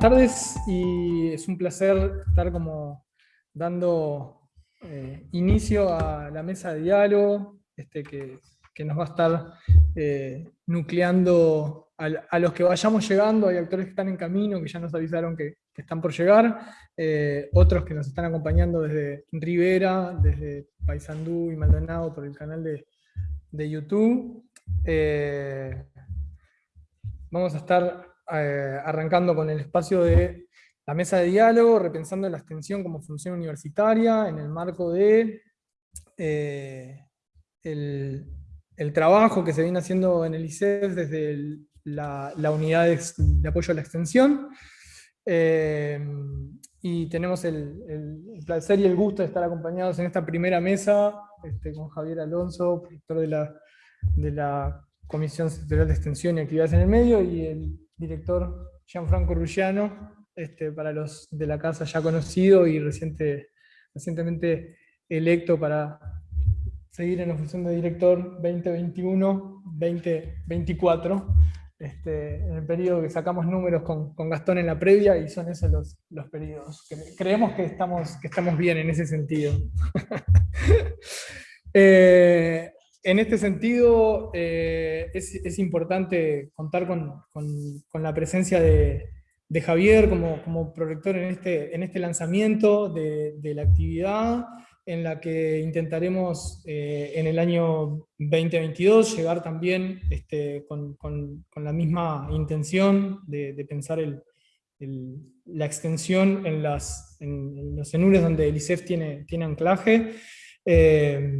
tardes y es un placer estar como dando eh, inicio a la mesa de diálogo este, que, nos va a estar eh, nucleando a, los que vayamos llegando, hay actores que están en camino, que ya nos avisaron que, están por llegar, eh, otros que nos están acompañando desde Rivera, desde Paysandú y Maldonado por el canal de YouTube. vamos a estar eh, arrancando con el espacio de la mesa de diálogo, repensando la extensión como función universitaria en el marco de eh, el, trabajo que se viene haciendo en el ICEF desde la, unidad de, apoyo a la extensión. Eh, y tenemos el, placer y el gusto de estar acompañados en esta primera mesa este, con Javier Alonso, director de la, de la Comisión Sectorial de Extensión y Actividades en el Medio, y el director Gianfranco Ruggiano, este, para los de la casa ya conocido y reciente, recientemente electo para seguir en la función de director 2021-2024, este, en el periodo que sacamos números con, Gastón en la previa y son esos los, los periodos. Creemos que estamos, que estamos bien en ese sentido. eh, en este sentido, eh, es, importante contar con, la presencia de, Javier como, como prorector en este, este lanzamiento de, la actividad, en la que intentaremos eh, en el año 2022 llegar también este, con, la misma intención de, pensar la extensión en, los enures donde el tiene, tiene anclaje. Eh,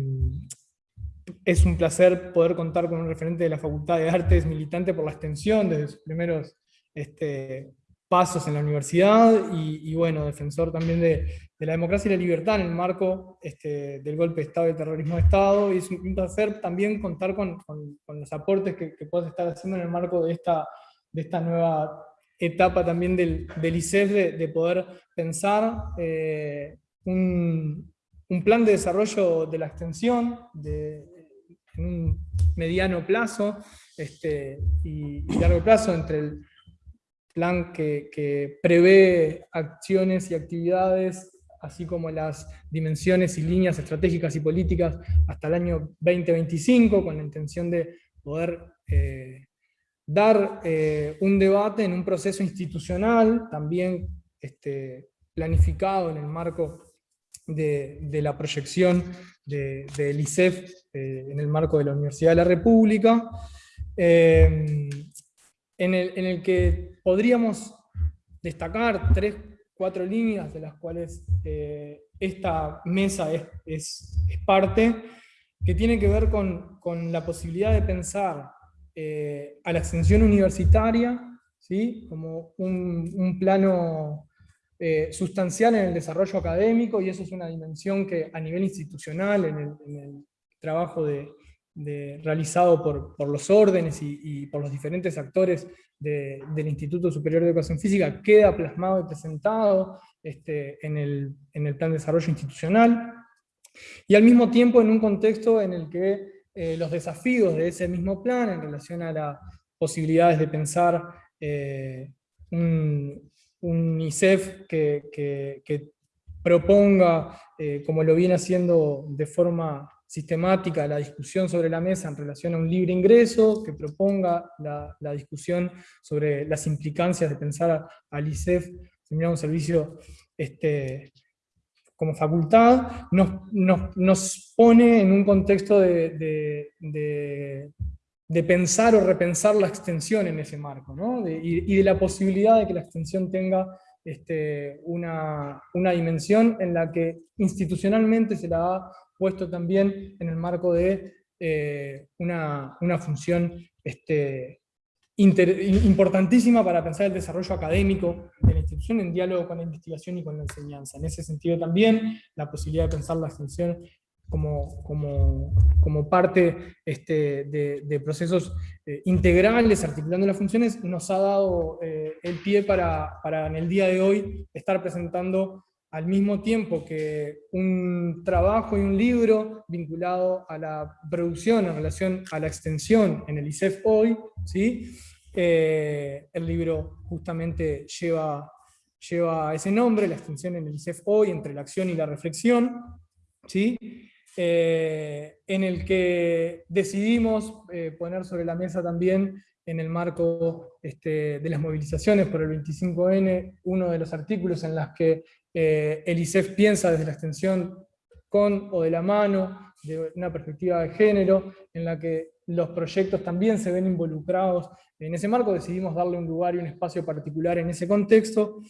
es un placer poder contar con un referente de la Facultad de Artes militante por la extensión desde sus primeros este, pasos en la universidad y, bueno, defensor también de, la democracia y la libertad en el marco este, del golpe de Estado y el terrorismo de Estado. Y es un placer también contar con, los aportes que, que puedas estar haciendo en el marco de esta, de esta nueva etapa también del, del ICEF de, poder pensar eh, un, un plan de desarrollo de la extensión, de, en un mediano plazo este, y, largo plazo entre el plan que, prevé acciones y actividades, así como las dimensiones y líneas estratégicas y políticas hasta el año 2025, con la intención de poder eh, dar eh, un debate en un proceso institucional, también este, planificado en el marco de, la proyección del ICEF eh, en el marco de la Universidad de la República, eh, en, el, que podríamos destacar tres, cuatro líneas de las cuales eh, esta mesa es, parte, que tiene que ver con, la posibilidad de pensar a la extensión universitaria ¿sí? como un plano eh, sustancial en el desarrollo académico, y eso es una dimensión que a nivel institucional, en el, trabajo de, realizado por, los órdenes y, por los diferentes actores del Instituto Superior de Educación Física, queda plasmado y presentado este, en, el, plan de desarrollo institucional, y al mismo tiempo en un contexto en el que eh, los desafíos de ese mismo plan en relación a las posibilidades de pensar eh, un, un ISEF que, proponga, eh, como lo viene haciendo de forma sistemática, la discusión sobre la mesa en relación a un libre ingreso, que proponga la, discusión sobre las implicancias de pensar al ISEF un servicio este, como facultad, nos, pone en un contexto de pensar o repensar la extensión en ese marco, y, de la posibilidad de que la extensión tenga este, una, dimensión en la que institucionalmente se la ha puesto también en el marco de eh, una, función este, importantísima para pensar el desarrollo académico de la institución en diálogo con la investigación y con la enseñanza. En ese sentido también la posibilidad de pensar la extensión como, como, como parte este, de, procesos eh, integrales, articulando las funciones, nos ha dado eh, el pie para, para, en el día de hoy estar presentando al mismo tiempo que un trabajo y un libro vinculado a la producción en relación a la extensión en el ICEF hoy, ¿sí? Eh, el libro justamente lleva, lleva ese nombre, la extensión en el ICEF hoy, entre la acción y la reflexión, ¿sí? Eh, en el que decidimos eh, poner sobre la mesa también en el marco este, de las movilizaciones por el 25N, uno de los artículos en los que el ICEF piensa desde la extensión con o de la mano, de una perspectiva de género, en la que los proyectos también se ven involucrados en ese marco, decidimos darle un lugar y un espacio particular en ese contexto.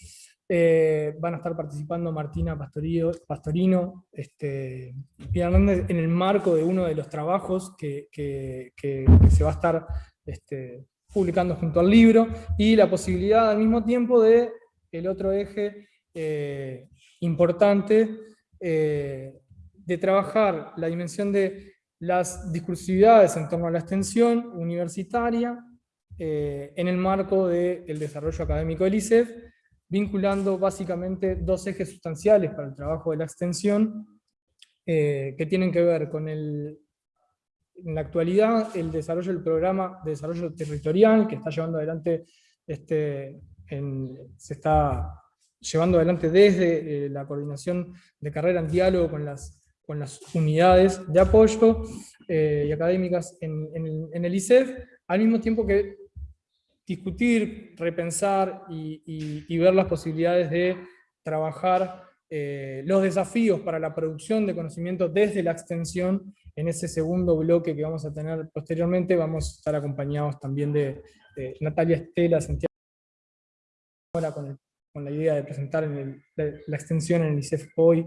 Eh, van a estar participando Martina Pastorino este, en el marco de uno de los trabajos que, se va a estar este, publicando junto al libro, y la posibilidad al mismo tiempo de el otro eje eh, importante eh, de trabajar la dimensión de las discursividades en torno a la extensión universitaria en el marco del desarrollo académico del ICEF, vinculando básicamente dos ejes sustanciales para el trabajo de la extensión, eh, que tienen que ver con el, en la actualidad el desarrollo del programa de desarrollo territorial que está llevando adelante, este, se está llevando adelante desde eh, la coordinación de carrera en diálogo con las con las unidades de apoyo eh, y académicas en, el, ICEF, al mismo tiempo que discutir, repensar y, ver las posibilidades de trabajar eh, los desafíos para la producción de conocimiento desde la extensión en ese segundo bloque que vamos a tener posteriormente, vamos a estar acompañados también de, Natalia Estela, Santiago, ahora con, la idea de presentar la, extensión en el ICEF hoy,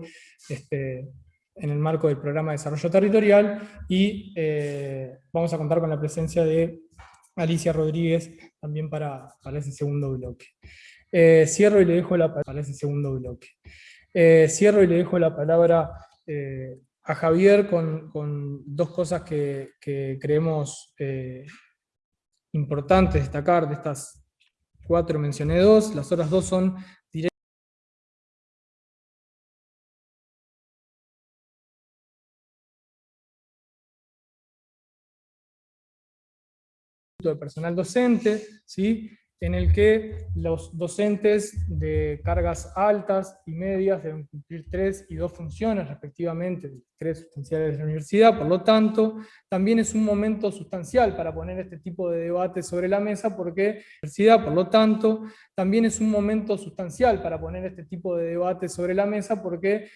este, en el marco del programa de desarrollo territorial. Y eh, vamos a contar con la presencia de Alicia Rodríguez también para, para ese segundo bloque. Eh, cierro y le dejo la para ese segundo bloque. Eh, cierro y le dejo la palabra a Javier con, con dos cosas que, que creemos importantes destacar de estas cuatro, mencioné dos, las otras dos son de personal docente, ¿sí? en el que los docentes de cargas altas y medias deben cumplir tres y dos funciones respectivamente, tres sustanciales de la universidad, por lo tanto, también es un momento sustancial para poner este tipo de debate sobre la mesa, porque universidad, por lo tanto, también es un momento sustancial para poner este tipo de debate sobre la mesa, porque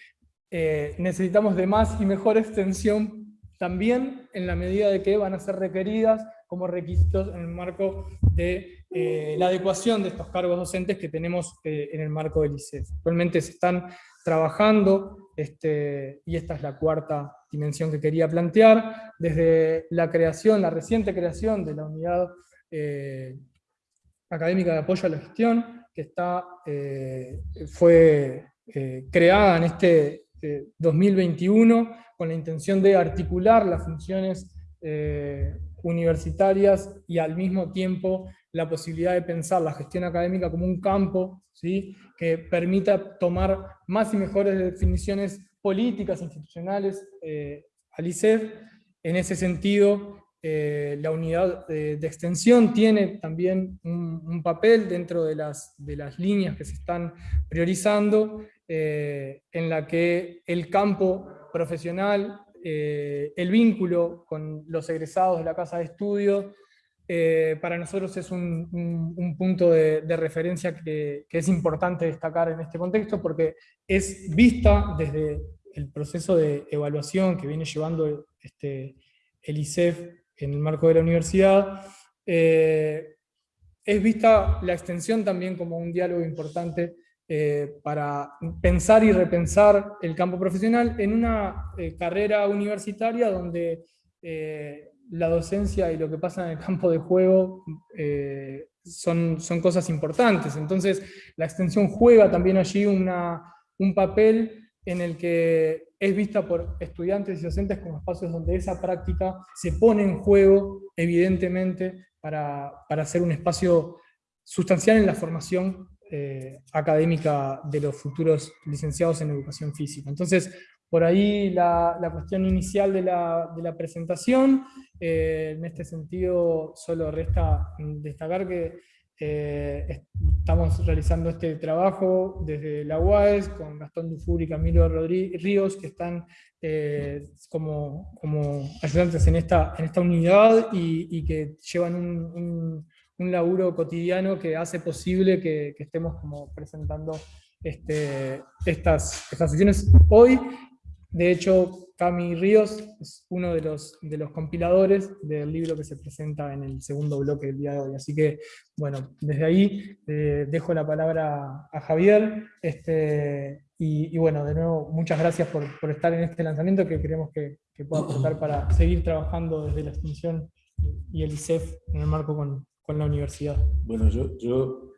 eh, necesitamos de más y mejor extensión también en la medida de que van a ser requeridas como requisitos en el marco de eh, la adecuación de estos cargos docentes que tenemos eh, en el marco del ICEF. Actualmente se están trabajando, este, y esta es la cuarta dimensión que quería plantear, desde la creación, la reciente creación de la unidad eh, académica de apoyo a la gestión, que está, fue creada en este 2021 con la intención de articular las funciones universitarias y al mismo tiempo la posibilidad de pensar la gestión académica como un campo ¿sí? que permita tomar más y mejores definiciones políticas, institucionales eh, al ICEF. En ese sentido, eh, la unidad de, extensión tiene también un, papel dentro de las, de las, líneas que se están priorizando, eh, en la que el campo profesional eh, el vínculo con los egresados de la casa de estudio, eh, para nosotros es un, punto de, referencia que, es importante destacar en este contexto, porque es vista desde el proceso de evaluación que viene llevando este, el ICEF en el marco de la universidad, eh, es vista la extensión también como un diálogo importante eh, para pensar y repensar el campo profesional en una eh, carrera universitaria donde eh, la docencia y lo que pasa en el campo de juego son, son cosas importantes. Entonces la extensión juega también allí una, un papel en el que es vista por estudiantes y docentes como espacios donde esa práctica se pone en juego, evidentemente, para, para ser un espacio sustancial en la formación eh, académica de los futuros licenciados en educación física. Entonces, por ahí la, cuestión inicial de la, presentación. Eh, en este sentido, solo resta destacar que eh, estamos realizando este trabajo desde la UAES con Gastón Dufour y Camilo Ríos, que están como, como, ayudantes en esta, unidad y, que llevan un, laburo cotidiano que hace posible que, que estemos como presentando este, estas, estas sesiones hoy de hecho, Cami Ríos es uno de los, de los compiladores del libro que se presenta en el segundo bloque del día de hoy. Así que, bueno, desde ahí eh, dejo la palabra a Javier. Este, y, bueno, de nuevo, muchas gracias por, estar en este lanzamiento que creemos que, pueda aportar para seguir trabajando desde la extensión y el ICEF en el marco con, con la universidad. Bueno, yo, yo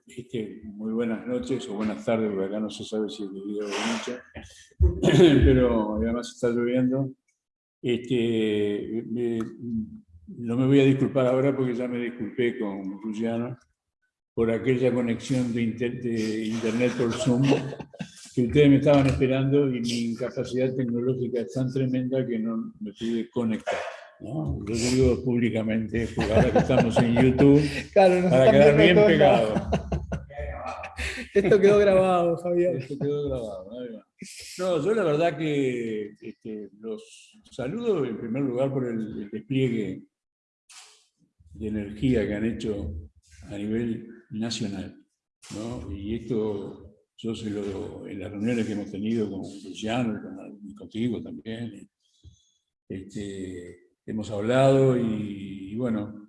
muy buenas noches o buenas tardes, porque acá no se sabe si es de o de noche, pero además está lloviendo. Este, no me voy a disculpar ahora porque ya me disculpé con Luciano por aquella conexión de, de internet por Zoom que ustedes me estaban esperando y mi incapacidad tecnológica es tan tremenda que no me pude conectar. ¿No? Yo digo públicamente, ahora que estamos en YouTube, para quedar bien pegado. Esto quedó grabado, Javier. Esto quedó grabado. No, yo la verdad que este, los saludo en primer lugar por el, despliegue de energía que han hecho a nivel nacional. ¿no? Y esto yo se lo, en las reuniones que hemos tenido con Luciano y contigo también, este, hemos hablado y, bueno,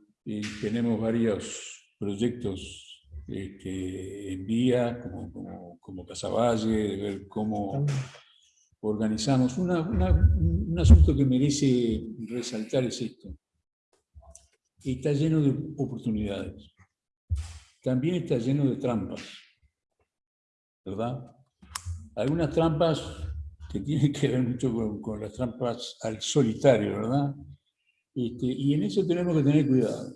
tenemos varios proyectos este, en vía, como, como, como Casaballe, de ver cómo organizamos. un asunto que merece resaltar es esto. Está lleno de oportunidades. También está lleno de trampas. ¿Verdad? Algunas trampas que tienen que ver mucho con, las trampas al solitario, ¿verdad? Este, y en eso tenemos que tener cuidado,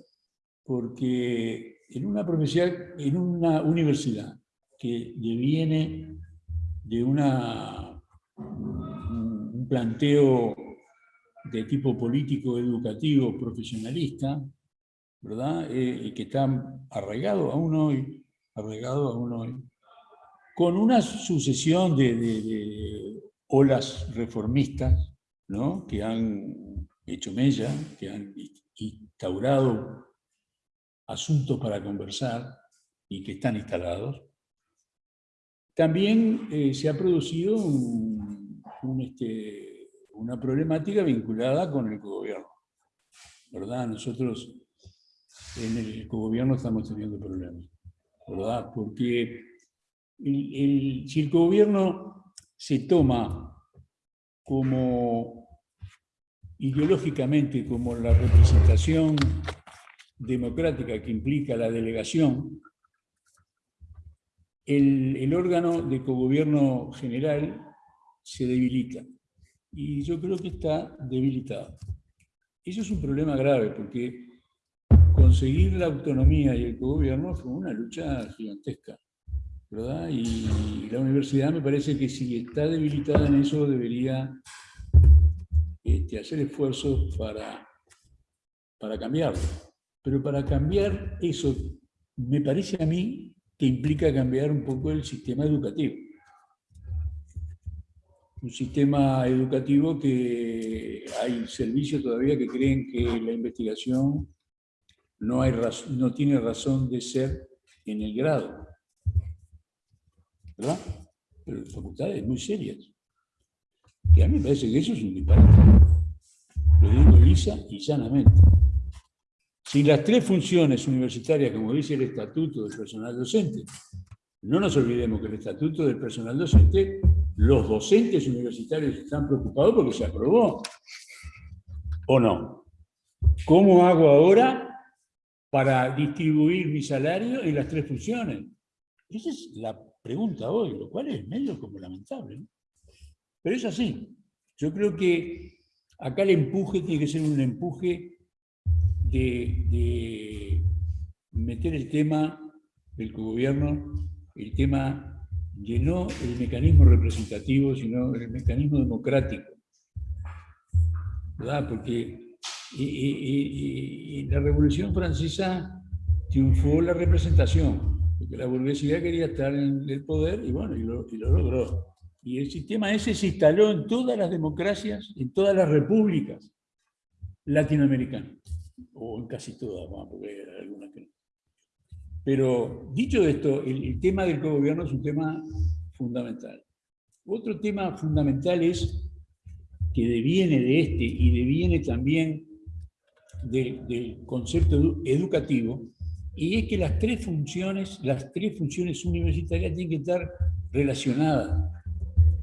porque en una profesión, en una universidad que deviene de una, un planteo de tipo político, educativo, profesionalista, ¿verdad? Eh, que está arraigado aún hoy, arraigado aún hoy, con una sucesión de, de olas reformistas, ¿no? que han hecho mella, que han instaurado asuntos para conversar y que están instalados. También eh, se ha producido este, una problemática vinculada con el cogobierno. ¿Verdad? Nosotros en el cogobierno estamos teniendo problemas. ¿Verdad? Porque si el cogobierno se toma como ideológicamente como la representación democrática que implica la delegación, el, órgano de cogobierno general se debilita. Y yo creo que está debilitado. Eso es un problema grave, porque conseguir la autonomía y el cogobierno fue una lucha gigantesca. Y la universidad me parece que si está debilitada en eso debería hacer esfuerzos para, para cambiarlo. Pero para cambiar eso, me parece a mí que implica cambiar un poco el sistema educativo. Un sistema educativo que hay servicios todavía que creen que la investigación no, hay no tiene razón de ser en el grado. ¿Verdad? Pero facultades muy serias. Y a mí me parece que eso es un disparate. Lo digo lisa y llanamente. Si las tres funciones universitarias, como dice el estatuto del personal docente, no nos olvidemos que el estatuto del personal docente, los docentes universitarios están preocupados porque se aprobó. ¿O no? ¿Cómo hago ahora para distribuir mi salario en las tres funciones? Esa es la pregunta hoy, lo cual es medio como lamentable. Pero es así. Yo creo que acá el empuje tiene que ser un empuje de, meter el tema del gobierno, el tema de no el mecanismo representativo, sino el mecanismo democrático. ¿Verdad? Porque en la Revolución Francesa triunfó la representación, porque la burguesía quería estar en el poder y bueno, y y lo logró. Y el sistema ese se instaló en todas las democracias, en todas las repúblicas latinoamericanas, o en casi todas, porque hay algunas que no. Pero dicho esto, el, tema del gobierno es un tema fundamental. Otro tema fundamental es que deviene de este y deviene también del concepto educativo, y es que las tres funciones, las tres funciones universitarias tienen que estar relacionadas,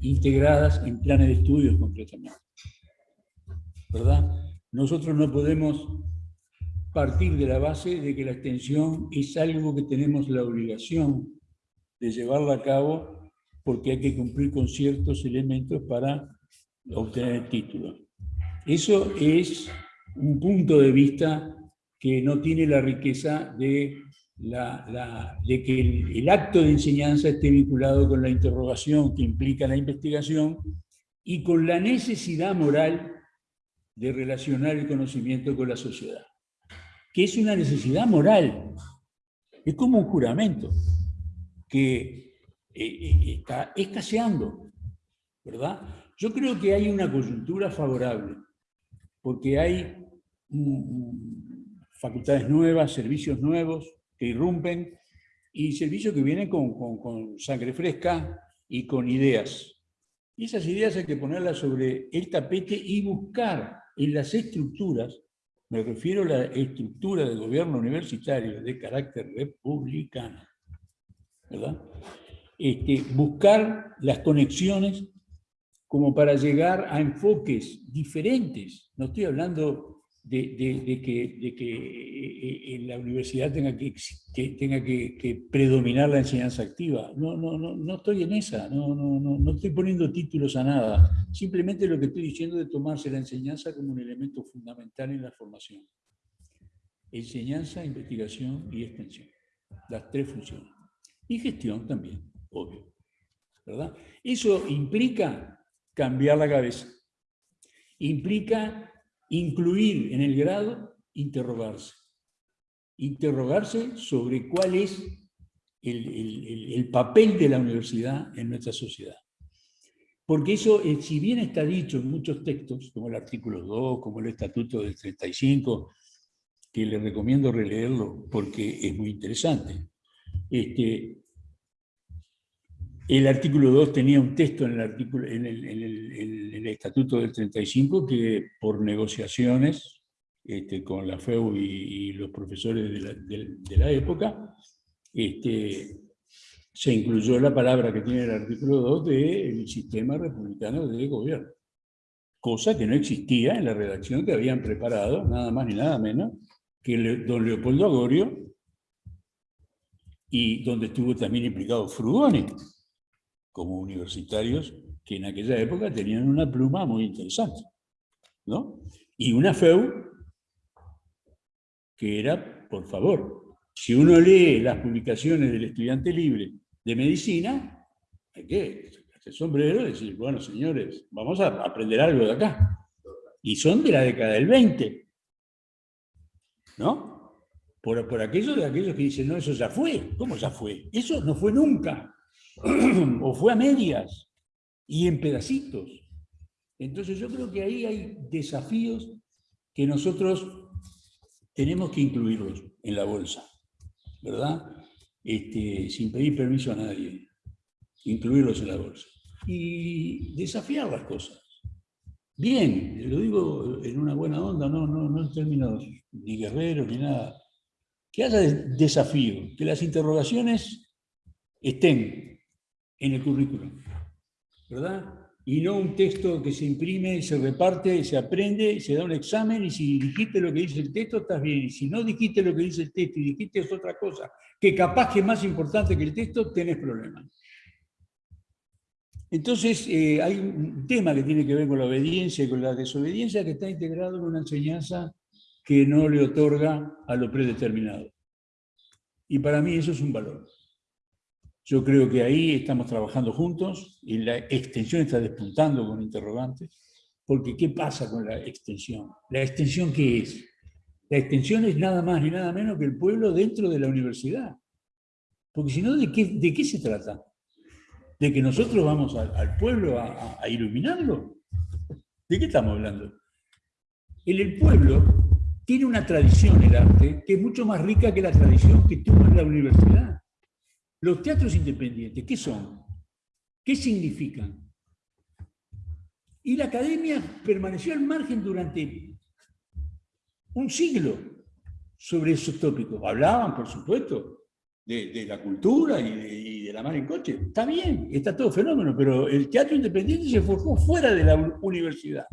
integradas en planes de estudios concretamente. ¿Verdad? Nosotros no podemos partir de la base de que la extensión es algo que tenemos la obligación de llevarla a cabo porque hay que cumplir con ciertos elementos para obtener el título. Eso es un punto de vista que no tiene la riqueza de, la, de que el, acto de enseñanza esté vinculado con la interrogación que implica la investigación y con la necesidad moral de relacionar el conocimiento con la sociedad que es una necesidad moral. Es como un juramento que eh, eh, está escaseando, ¿verdad? Yo creo que hay una coyuntura favorable, porque hay facultades nuevas, servicios nuevos irrumpen y servicios que vienen con, con sangre fresca y con ideas. Y esas ideas hay que ponerlas sobre el tapete y buscar en las estructuras me refiero a la estructura del gobierno universitario de carácter republicano. ¿verdad? Este, buscar las conexiones como para llegar a enfoques diferentes. No estoy hablando de, que, de que eh, en la universidad tenga, que, tenga que, predominar la enseñanza activa. No, no, no, no estoy en esa, no, no, no, no estoy poniendo títulos a nada. Simplemente lo que estoy diciendo es tomarse la enseñanza como un elemento fundamental en la formación. Enseñanza, investigación y extensión. Las tres funciones. Y gestión también, obvio. ¿verdad? Eso implica cambiar la cabeza. Implica Incluir en el grado, interrogarse. Interrogarse sobre cuál es el, papel de la universidad en nuestra sociedad. Porque eso, eh, si bien está dicho en muchos textos, como el artículo 2, como el estatuto del 35, que le recomiendo releerlo porque es muy interesante, este, el artículo 2 tenía un texto en el, Estatuto del 35 que por negociaciones este, con la FEU y, los profesores de la, época, este, se incluyó la palabra que tiene el artículo 2 del sistema republicano de gobierno. Cosa que no existía en la redacción que habían preparado, nada más ni nada menos, que don Leopoldo Agorio, y donde estuvo también implicado Frugoni, como universitarios que en aquella época tenían una pluma muy interesante. ¿no? Y una FEU que era, por favor, si uno lee las publicaciones del estudiante libre de medicina, hay que hacer sombrero y decir, bueno, señores, vamos a aprender algo de acá. Y son de la década del 20. ¿No? Por, por aquellos de aquellos que dicen, no, eso ya fue. ¿Cómo ya fue? Eso no fue nunca. o fue a medias y en pedacitos. Entonces yo creo que ahí hay desafíos que nosotros tenemos que incluirlos en la bolsa, ¿verdad? Este, sin pedir permiso a nadie, incluirlos en la bolsa. Y desafiar las cosas. Bien, lo digo en una buena onda, no, no, no en términos ni guerreros ni nada. Que haya desafío, que las interrogaciones estén en el currículum, ¿verdad? Y no un texto que se imprime, se reparte, se aprende, se da un examen y si dijiste lo que dice el texto estás bien. Y si no dijiste lo que dice el texto y dijiste es otra cosa, que capaz que es más importante que el texto, tenés problemas. Entonces, eh, hay un tema que tiene que ver con la obediencia y con la desobediencia que está integrado en una enseñanza que no le otorga a lo predeterminado. Y para mí eso es un valor. Yo creo que ahí estamos trabajando juntos y la extensión está despuntando con interrogantes, porque ¿qué pasa con la extensión? ¿La extensión qué es? La extensión es nada más ni nada menos que el pueblo dentro de la universidad. Porque si no, ¿de qué, ¿de qué se trata? ¿De que nosotros vamos al, pueblo a, iluminarlo? ¿De qué estamos hablando? El pueblo tiene una tradición el arte que es mucho más rica que la tradición que tuvo en la universidad. Los teatros independientes, ¿qué son? ¿Qué significan? Y la academia permaneció al margen durante un siglo sobre esos tópicos. Hablaban, por supuesto, de, la cultura y de, la mar en coche. Está bien, está todo fenómeno, pero el teatro independiente se formó fuera de la universidad.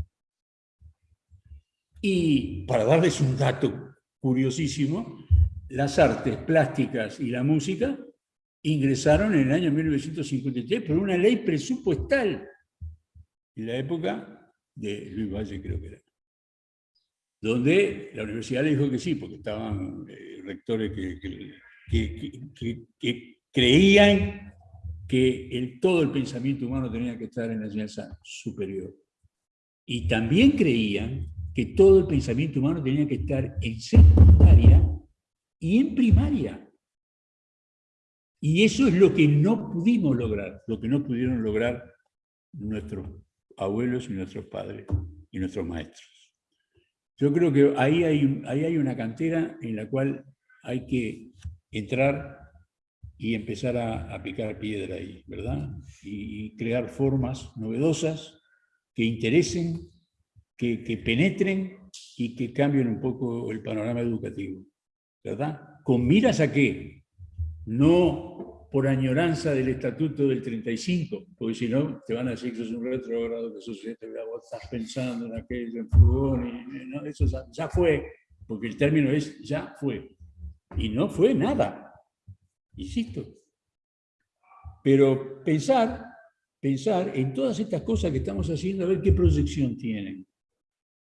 Y para darles un dato curiosísimo, las artes plásticas y la música ingresaron en el año 1953 por una ley presupuestal, en la época de Luis Valle creo que era, donde la universidad le dijo que sí, porque estaban eh, rectores que, creían que el, todo el pensamiento humano tenía que estar en la enseñanza superior. Y también creían que todo el pensamiento humano tenía que estar en secundaria y en primaria. Y eso es lo que no pudimos lograr, lo que no pudieron lograr nuestros abuelos y nuestros padres y nuestros maestros. Yo creo que ahí hay, ahí hay una cantera en la cual hay que entrar y empezar a, picar piedra ahí, ¿verdad? Y, crear formas novedosas que interesen, que, que penetren y que cambien un poco el panorama educativo, ¿verdad? ¿Con miras a qué? No por añoranza del estatuto del 35, porque si no te van a decir que sos un retrógrado, que sos vos estás pensando en aquello, en fugón, y, no, eso ya, fue, porque el término es ya fue. Y no fue nada, insisto. Pero pensar, pensar en todas estas cosas que estamos haciendo, a ver qué proyección tienen,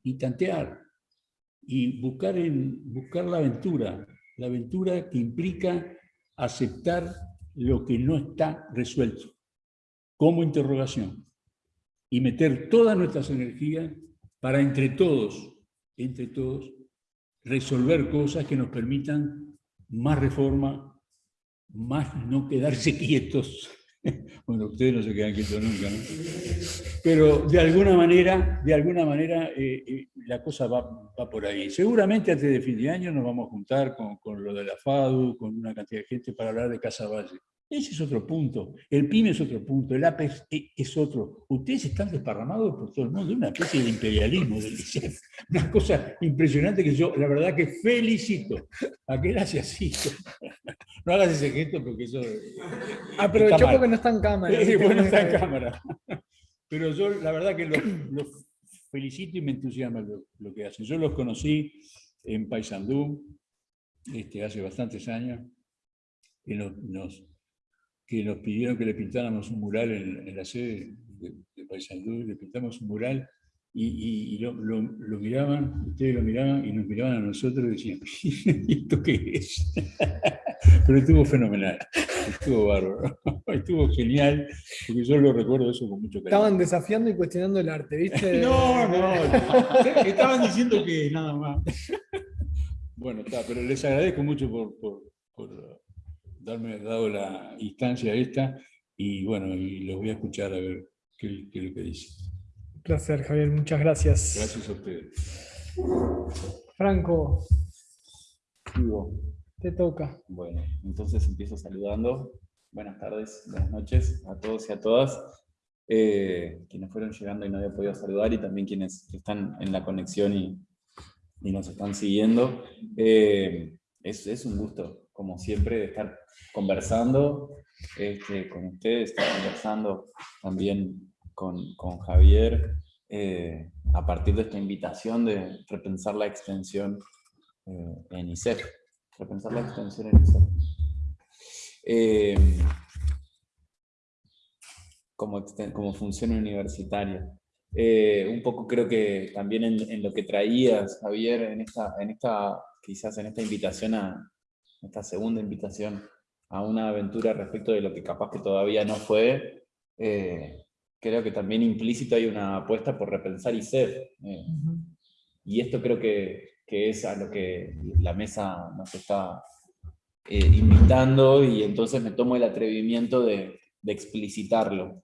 y tantear, y buscar, en, buscar la aventura, la aventura que implica aceptar lo que no está resuelto como interrogación y meter todas nuestras energías para entre todos, entre todos, resolver cosas que nos permitan más reforma, más no quedarse quietos. Bueno, ustedes no se quedan quietos nunca, ¿no? Pero de alguna manera, de alguna manera eh, eh, la cosa va, por ahí. Seguramente antes de fin de año nos vamos a juntar con, con, lo de la FADU, con una cantidad de gente para hablar de Casa Valle. Ese es otro punto. El PYME es otro punto, el APEX es otro. Ustedes están desparramados por todo el mundo, una especie de imperialismo ICEF. Una cosa impresionante que yo, la verdad que felicito. ¿A qué hace así? No hagas ese gesto porque eso... Aprovechó porque no está en cámara. Sí, bueno, está en cámara. Pero yo la verdad que los, felicito y me entusiasma lo, que hacen. Yo los conocí en Paysandú este, hace bastantes años, que nos, que nos pidieron que le pintáramos un mural en, la sede de, de Paysandú, le pintamos un mural y, lo, miraban, ustedes lo miraban y nos miraban a nosotros y decían, ¿esto qué es? Pero estuvo fenomenal, estuvo bárbaro, estuvo genial, porque yo lo recuerdo eso con mucho cariño. Estaban desafiando y cuestionando el arte, ¿viste? no, no, estaban diciendo que nada más. Bueno, está, pero les agradezco mucho por, por, darme dado la instancia esta y bueno, y los voy a escuchar a ver qué, qué es lo que dicen placer, Javier. Muchas gracias. Gracias a ustedes. Franco. Te toca. Bueno, entonces empiezo saludando. Buenas tardes, buenas noches a todos y a todas. Eh, quienes fueron llegando y no había podido saludar y también quienes están en la conexión y, nos están siguiendo. Eh, es, un gusto, como siempre, estar conversando este, con ustedes, estar conversando también con, con Javier eh, a partir de esta invitación de repensar la extensión eh, en ISEF. Repensar la extensión en ISEF. Eh, como, como función universitaria. un poco creo que también en, en, lo que traías, Javier, en esta, en esta, quizás en esta invitación a, esta segunda invitación a una aventura respecto de lo que capaz que todavía no fue, eh, creo que también implícito hay una apuesta por repensar y ser. Eh, y esto creo que, que, es a lo que la mesa nos está eh, invitando y entonces me tomo el atrevimiento de, de explicitarlo,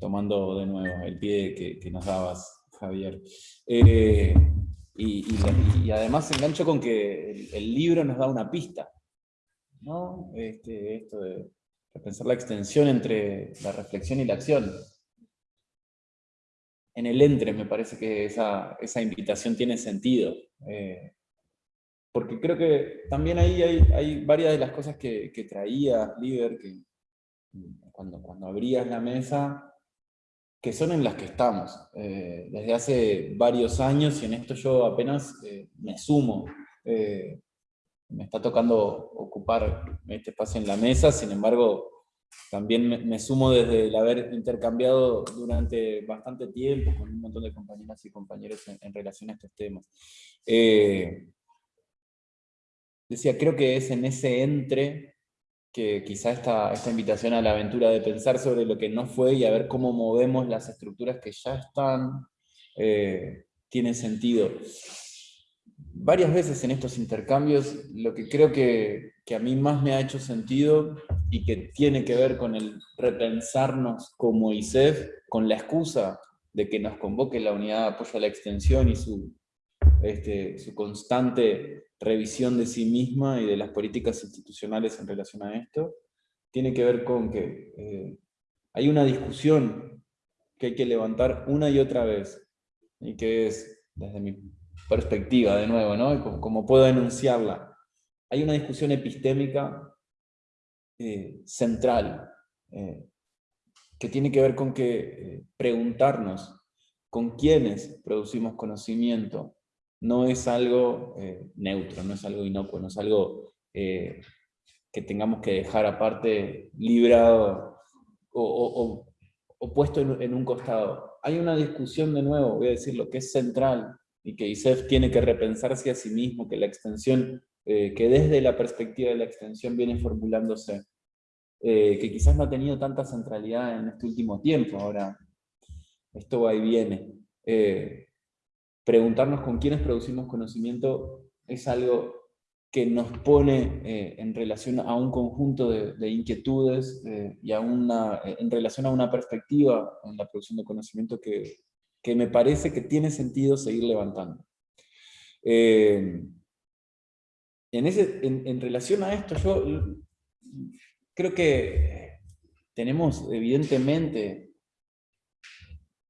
tomando de nuevo el pie que, que nos dabas, Javier. Y, además engancho con que el, libro nos da una pista. ¿no? Este, esto de pensar la extensión entre la reflexión y la acción. En el entre me parece que esa, invitación tiene sentido. Eh, porque creo que también ahí hay, varias de las cosas que, que traías, líder, que cuando, cuando abrías la mesa, que son en las que estamos. Eh, desde hace varios años, y en esto yo apenas eh, me sumo me está tocando ocupar este espacio en la mesa, sin embargo, también me, sumo desde el haber intercambiado durante bastante tiempo con un montón de compañeras y compañeros en, relación a estos temas. Eh, decía, creo que es en ese entre que quizá esta, esta invitación a la aventura de pensar sobre lo que no fue y a ver cómo movemos las estructuras que ya están, eh, tiene sentido. Varias veces en estos intercambios lo que creo que, a mí más me ha hecho sentido y que tiene que ver con el repensarnos como ISEF, con la excusa de que nos convoque la unidad de apoyo a la extensión y su, este, su constante revisión de sí misma y de las políticas institucionales en relación a esto, tiene que ver con que eh, hay una discusión que hay que levantar una y otra vez, y que es, desde mi perspectiva, de nuevo, ¿no? Como, puedo enunciarla. Hay una discusión epistémica eh, central, eh, que tiene que ver con que preguntarnos con quiénes producimos conocimiento no es algo neutro, no es algo inocuo, no es algo que tengamos que dejar aparte, librado o, puesto en, un costado. Hay una discusión, de nuevo, voy a decir lo que es central, y que ISEF tiene que repensarse a sí mismo, que la extensión, eh, que desde la perspectiva de la extensión viene formulándose, eh, que quizás no ha tenido tanta centralidad en este último tiempo, ahora esto va y viene. Eh, preguntarnos con quiénes producimos conocimiento es algo que nos pone en relación a un conjunto de, inquietudes y a una, en relación a una perspectiva en la producción de conocimiento que, que me parece que tiene sentido seguir levantando. Eh, en, ese, en, relación a esto, yo creo que tenemos evidentemente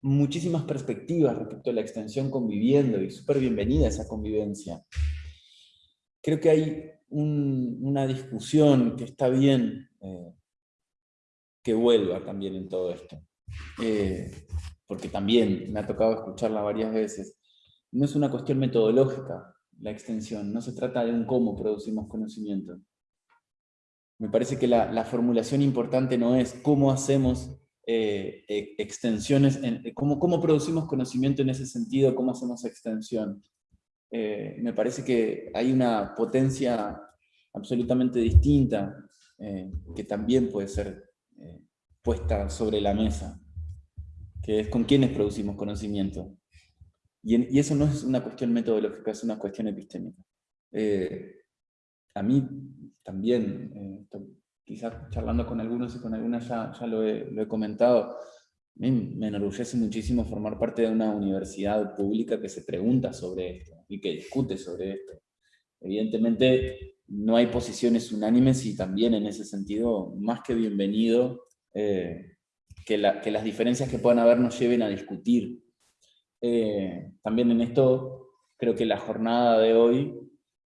muchísimas perspectivas respecto a la extensión conviviendo y súper bienvenida esa convivencia. Creo que hay una discusión que está bien eh, que vuelva también en todo esto. Eh, porque también me ha tocado escucharla varias veces, no es una cuestión metodológica la extensión, no se trata de un cómo producimos conocimiento. Me parece que la, formulación importante no es cómo hacemos eh, e, extensiones, en, cómo, cómo, producimos conocimiento en ese sentido, cómo hacemos extensión. Eh, me parece que hay una potencia absolutamente distinta eh, que también puede ser puesta sobre la mesa que es con quiénes producimos conocimiento. Y, eso no es una cuestión metodológica, es una cuestión epistémica. Eh, a mí también, eh, quizás charlando con algunos y con algunas ya, ya lo, he, comentado, me enorgullece muchísimo formar parte de una universidad pública que se pregunta sobre esto y que discute sobre esto. Evidentemente no hay posiciones unánimes y también en ese sentido, más que bienvenido, eh, que, las diferencias que puedan haber nos lleven a discutir. Eh, también en esto creo que la jornada de hoy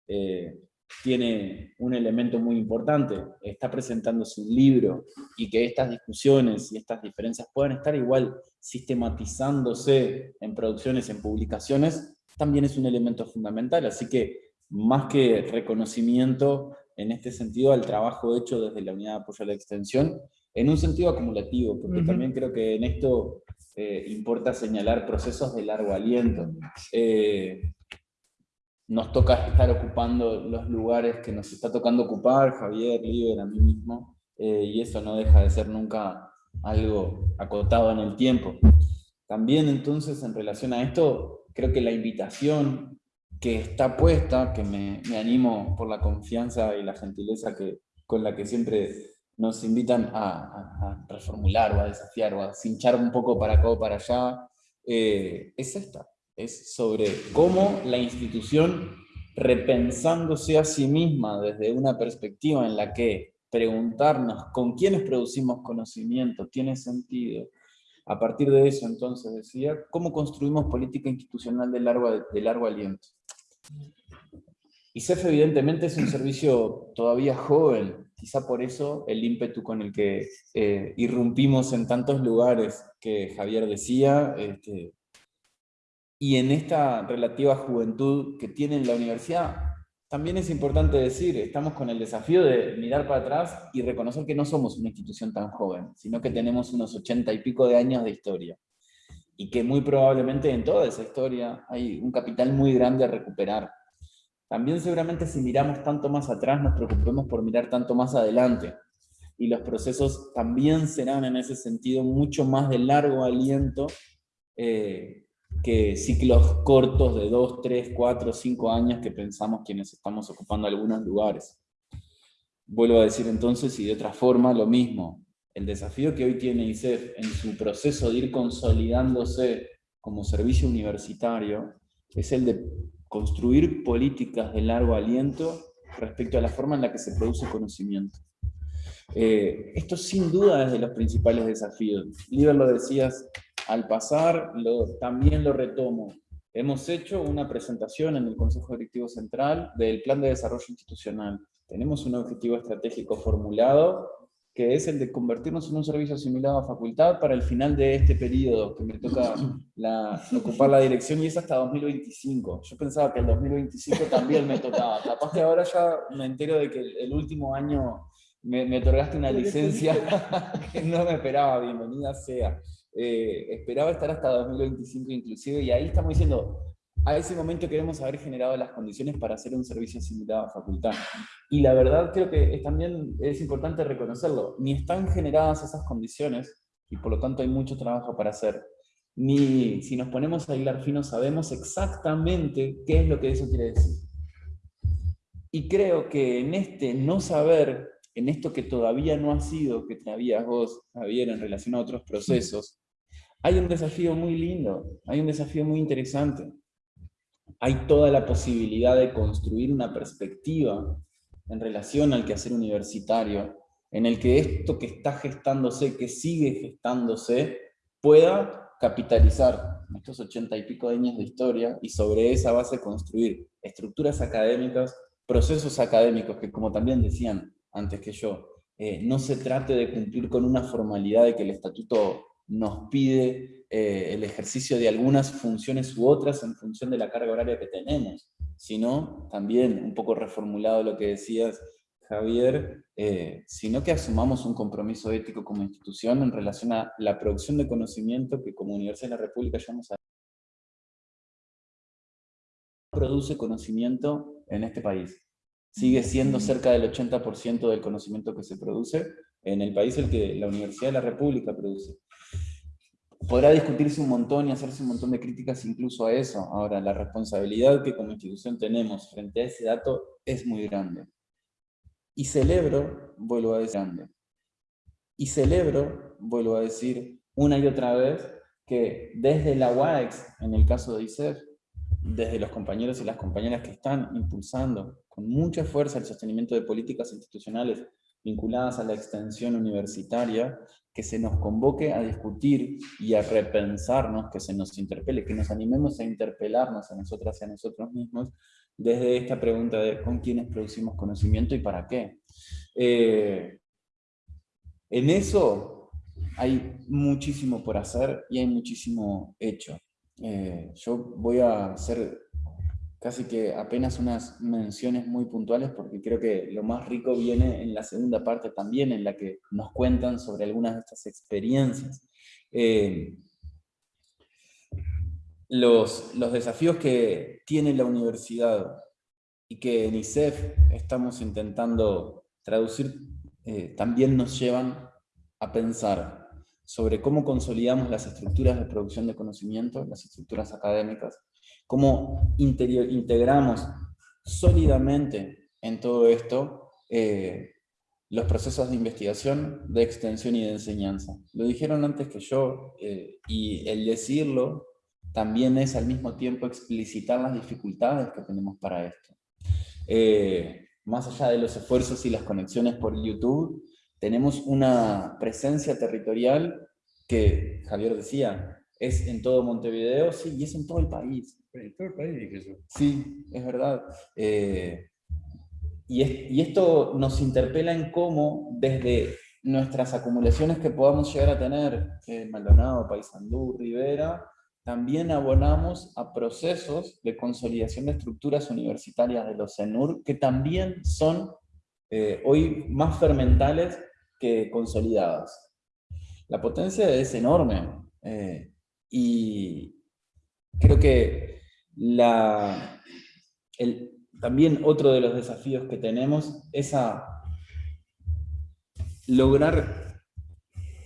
eh, tiene un elemento muy importante, está presentándose un libro y que estas discusiones y estas diferencias puedan estar igual sistematizándose en producciones, en publicaciones, también es un elemento fundamental, así que más que reconocimiento en este sentido al trabajo hecho desde la Unidad de Apoyo a la Extensión, en un sentido acumulativo, porque también creo que en esto eh, importa señalar procesos de largo aliento. Eh, nos toca estar ocupando los lugares que nos está tocando ocupar, Javier, Liber, a mí mismo, eh, y eso no deja de ser nunca algo acotado en el tiempo. También entonces en relación a esto, creo que la invitación que está puesta, que me, animo por la confianza y la gentileza que, con la que siempre nos invitan a, reformular o a desafiar o a cinchar un poco para acá o para allá, eh, es esta, es sobre cómo la institución repensándose a sí misma desde una perspectiva en la que preguntarnos con quiénes producimos conocimiento tiene sentido, a partir de eso, entonces, decía, ¿cómo construimos política institucional de largo, de largo aliento? Evidentemente es un servicio todavía joven, quizá por eso el ímpetu con el que eh, irrumpimos en tantos lugares que Javier decía, este, y en esta relativa juventud que tiene la universidad, también es importante decir, estamos con el desafío de mirar para atrás y reconocer que no somos una institución tan joven, sino que tenemos unos ochenta y pico de años de historia. Y que muy probablemente en toda esa historia hay un capital muy grande a recuperar. También seguramente si miramos tanto más atrás nos preocupemos por mirar tanto más adelante. Y los procesos también serán en ese sentido mucho más de largo aliento eh, que ciclos cortos de 2, 3, 4, 5 años que pensamos quienes estamos ocupando algunos lugares. Vuelvo a decir entonces, y de otra forma, lo mismo. El desafío que hoy tiene ISEF en su proceso de ir consolidándose como servicio universitario es el de construir políticas de largo aliento respecto a la forma en la que se produce conocimiento. Eh, esto sin duda es de los principales desafíos. Liber lo decías al pasar, lo, también lo retomo. Hemos hecho una presentación en el Consejo Directivo Central del Plan de Desarrollo Institucional. Tenemos un objetivo estratégico formulado, que es el de convertirnos en un servicio asimilado a facultad para el final de este periodo, que me toca ocupar la dirección, y es hasta 2025. Yo pensaba que el 2025 también me tocaba. Capaz que ahora ya me entero de que el último año me, me otorgaste una licencia que no me esperaba, bienvenida sea. Eh, esperaba estar hasta 2025 inclusive, y ahí estamos diciendo, a ese momento queremos haber generado las condiciones para hacer un servicio similar a facultad. Y la verdad creo que es, también es importante reconocerlo, ni están generadas esas condiciones, y por lo tanto hay mucho trabajo para hacer, ni si nos ponemos a hilar fino sabemos exactamente qué es lo que eso quiere decir. Y creo que en este no saber, en esto que todavía no ha sido, que traías vos, Javier, en relación a otros procesos, hay un desafío muy lindo, hay un desafío muy interesante. Hay toda la posibilidad de construir una perspectiva en relación al quehacer universitario, en el que esto que está gestándose, que sigue gestándose, pueda capitalizar estos ochenta y pico años de historia y sobre esa base construir estructuras académicas, procesos académicos que como también decían antes que yo, eh, no se trate de cumplir con una formalidad de que el estatuto nos pide eh, el ejercicio de algunas funciones u otras en función de la carga horaria que tenemos, sino también, un poco reformulado lo que decías, Javier, eh, sino que asumamos un compromiso ético como institución en relación a la producción de conocimiento que como Universidad de la República llamamos a produce conocimiento en este país. Sigue siendo cerca del 80% del conocimiento que se produce en el país el que la Universidad de la República produce podrá discutirse un montón y hacerse un montón de críticas incluso a eso. Ahora, la responsabilidad que como institución tenemos frente a ese dato es muy grande. Y celebro, vuelvo a decir, grande. Y celebro, vuelvo a decir una y otra vez, que desde la UAEX, en el caso de ISEF, desde los compañeros y las compañeras que están impulsando con mucha fuerza el sostenimiento de políticas institucionales vinculadas a la extensión universitaria, que se nos convoque a discutir y a repensarnos, que se nos interpele, que nos animemos a interpelarnos a nosotras y a nosotros mismos, desde esta pregunta de con quiénes producimos conocimiento y para qué. Eh, en eso hay muchísimo por hacer y hay muchísimo hecho. Eh, yo voy a hacer casi que apenas unas menciones muy puntuales, porque creo que lo más rico viene en la segunda parte también, en la que nos cuentan sobre algunas de estas experiencias. Eh, los, desafíos que tiene la universidad y que en ISEF estamos intentando traducir, eh, también nos llevan a pensar sobre cómo consolidamos las estructuras de producción de conocimiento, las estructuras académicas, cómo integramos sólidamente en todo esto eh, los procesos de investigación, de extensión y de enseñanza. Lo dijeron antes que yo, eh, y el decirlo también es al mismo tiempo explicitar las dificultades que tenemos para esto. Eh, más allá de los esfuerzos y las conexiones por YouTube, tenemos una presencia territorial que, Javier decía, es en todo Montevideo, sí, y es en todo el país. En todo el país, dije yo. Sí, es verdad. Eh, y, esto nos interpela en cómo, desde nuestras acumulaciones que podamos llegar a tener, en Maldonado, Paysandú, Rivera, también abonamos a procesos de consolidación de estructuras universitarias de los CENUR, que también son eh, hoy más fermentales que consolidadas. La potencia es enorme, eh, y creo que la, el, también otro de los desafíos que tenemos es lograr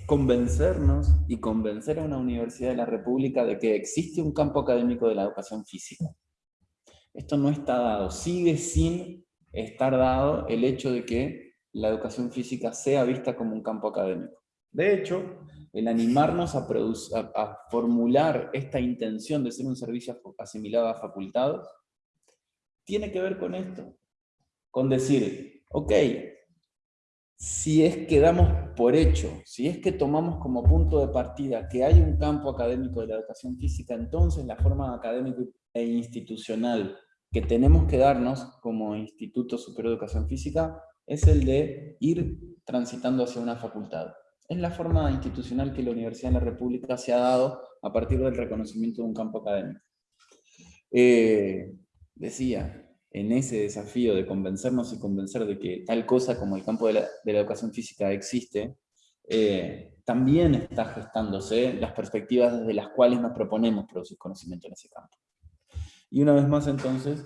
convencernos y convencer a una universidad de la República de que existe un campo académico de la educación física. Esto no está dado, sigue sin estar dado el hecho de que la educación física sea vista como un campo académico. De hecho, el animarnos a, a formular esta intención de ser un servicio asimilado a facultados, tiene que ver con esto, con decir, ok, si es que damos por hecho, si es que tomamos como punto de partida que hay un campo académico de la educación física, entonces la forma académica e institucional que tenemos que darnos como Instituto Superior Educación Física es el de ir transitando hacia una facultad. Es la forma institucional que la Universidad de la República se ha dado a partir del reconocimiento de un campo académico. Eh, decía, en ese desafío de convencernos y convencer de que tal cosa como el campo de la, educación física existe, eh, también está gestándose las perspectivas desde las cuales nos proponemos producir conocimiento en ese campo. Y una vez más entonces,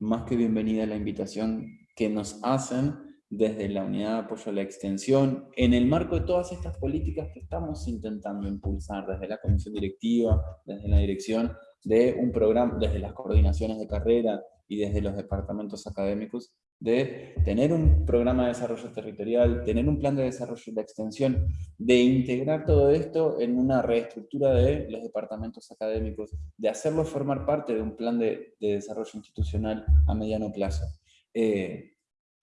más que bienvenida la invitación que nos hacen desde la Unidad de Apoyo a la Extensión, en el marco de todas estas políticas que estamos intentando impulsar desde la comisión directiva, desde la dirección de un programa, desde las coordinaciones de carrera y desde los departamentos académicos, de tener un programa de desarrollo territorial, tener un plan de desarrollo de extensión, de integrar todo esto en una reestructura de los departamentos académicos, de hacerlo formar parte de un plan de, desarrollo institucional a mediano plazo. Eh,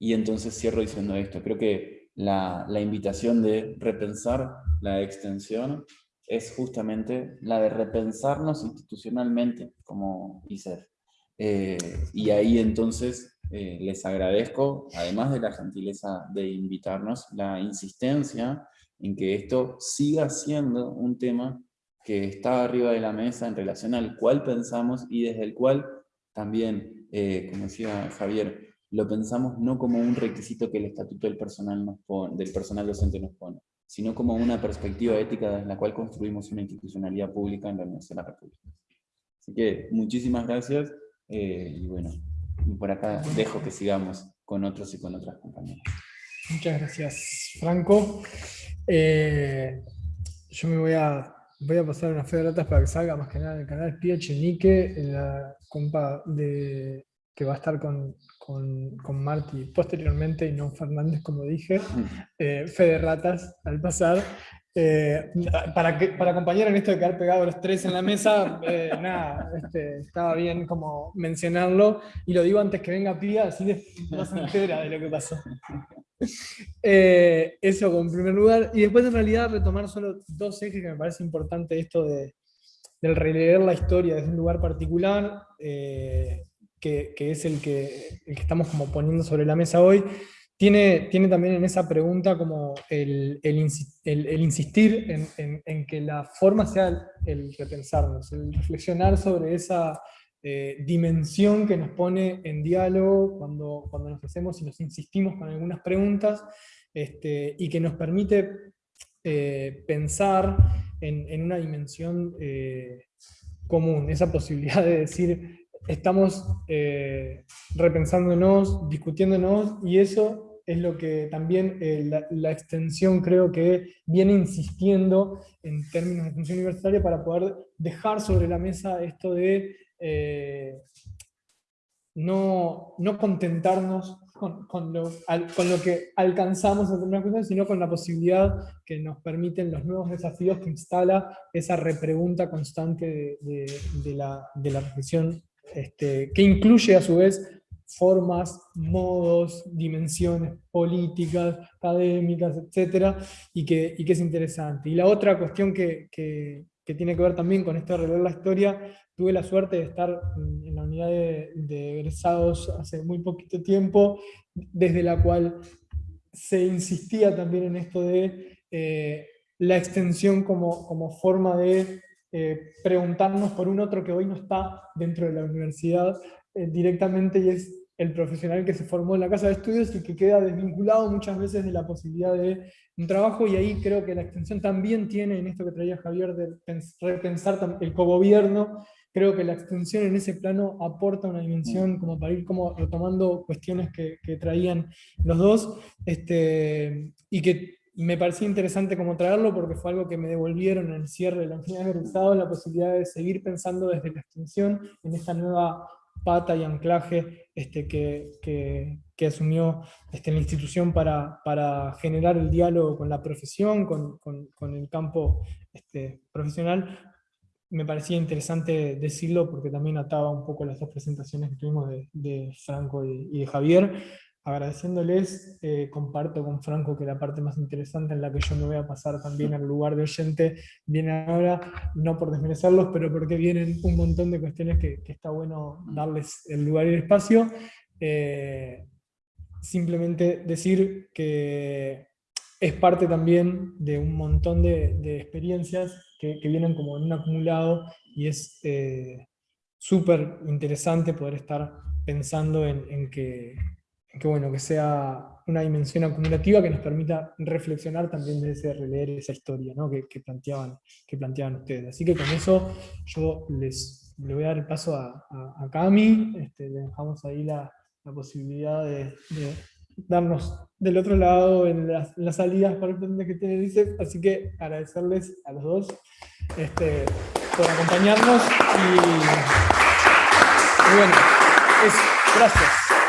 y entonces cierro diciendo esto, creo que la, la invitación de repensar la extensión es justamente la de repensarnos institucionalmente como ICER. Eh, y ahí entonces eh, les agradezco, además de la gentileza de invitarnos, la insistencia en que esto siga siendo un tema que está arriba de la mesa en relación al cual pensamos y desde el cual también, eh, como decía Javier, lo pensamos no como un requisito que el estatuto del personal, nos del personal docente nos pone, sino como una perspectiva ética desde la cual construimos una institucionalidad pública en la Universidad de la República. Así que muchísimas gracias eh, y bueno, por acá dejo que sigamos con otros y con otras compañeras. Muchas gracias, Franco. Eh, yo me voy a, voy a pasar una fe de ratas para que salga más que nada en el canal Pia Chenique, la compa de, que va a estar con, con, con Marty posteriormente y no Fernández, como dije. Eh, fe de ratas al pasar. Eh, para, que, para acompañar en esto de quedar pegados los tres en la mesa, eh, nada, este, estaba bien como mencionarlo, y lo digo antes que venga Pía, así no se entera de lo que pasó. Eh, eso como primer lugar, y después en realidad retomar solo dos ejes que me parece importante esto de, del releer la historia desde un lugar particular, que, es el que, estamos como poniendo sobre la mesa hoy, tiene, también en esa pregunta como el, insistir en, que la forma sea el repensarnos, el reflexionar sobre esa eh, dimensión que nos pone en diálogo cuando, cuando nos hacemos y nos insistimos con algunas preguntas este, y que nos permite eh, pensar en, una dimensión eh, común, esa posibilidad de decir, estamos eh, repensándonos, discutiéndonos, y eso es lo que también eh, la, extensión creo que viene insistiendo en términos de función universitaria para poder dejar sobre la mesa esto de eh, no, no contentarnos con, lo, con, lo, que alcanzamos en determinadas cuestiones, sino con la posibilidad que nos permiten los nuevos desafíos que instala esa repregunta constante de, la, de la, reflexión, este, que incluye a su vez formas, modos, dimensiones políticas, académicas, etc. Y que, y que es interesante. Y la otra cuestión que, que, tiene que ver también con esto de releer la historia tuve la suerte de estar en la unidad de, egresados hace muy poquito tiempo, desde la cual se insistía también en esto de eh, la extensión como, como forma de eh, preguntarnos por un otro que hoy no está dentro de la universidad eh, directamente y es el profesional que se formó en la casa de estudios y que queda desvinculado muchas veces de la posibilidad de un trabajo, y ahí creo que la extensión también tiene, en esto que traía Javier, de repensar el cogobierno. Creo que la extensión en ese plano aporta una dimensión como para ir como retomando cuestiones que, traían los dos, este, y que me parecía interesante como traerlo porque fue algo que me devolvieron en el cierre de la unidad de egresados, la posibilidad de seguir pensando desde la extensión en esta nueva pata y anclaje este, que, que, asumió este, la institución para, para, generar el diálogo con la profesión, con, con, el campo este, profesional, me parecía interesante decirlo porque también ataba un poco las dos presentaciones que tuvimos de, Franco y, de Javier. Agradeciéndoles, eh, comparto con Franco que la parte más interesante en la que yo me voy a pasar también al lugar de oyente viene ahora, no por desmerecerlos, pero porque vienen un montón de cuestiones que, está bueno darles el lugar y el espacio. Eh, simplemente decir que es parte también de un montón de, de experiencias que, vienen como en un acumulado y es eh, súper interesante poder estar pensando en, que, bueno, que sea una dimensión acumulativa que nos permita reflexionar también desde ese releer esa historia que, planteaban, que planteaban ustedes. Así que con eso yo les, le voy a dar el paso a, a, Cami, este, le dejamos ahí la, posibilidad de darnos del otro lado en las, salidas para el que tiene dice, así que agradecerles a los dos este, por acompañarnos y, bueno, gracias.